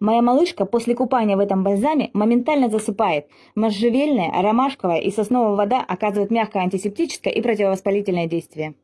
Моя малышка после купания в этом бальзаме моментально засыпает. Можжевельная, ромашковая и сосновая вода оказывают мягкое антисептическое и противовоспалительное действие.